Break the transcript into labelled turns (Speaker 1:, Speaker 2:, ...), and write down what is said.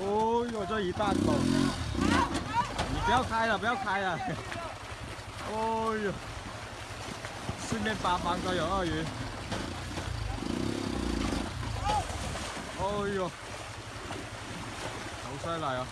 Speaker 1: 哦呦，这一大口！你不要开了，不要开了！哦呦，四面八方都有鳄鱼。哦呦，好犀利啊！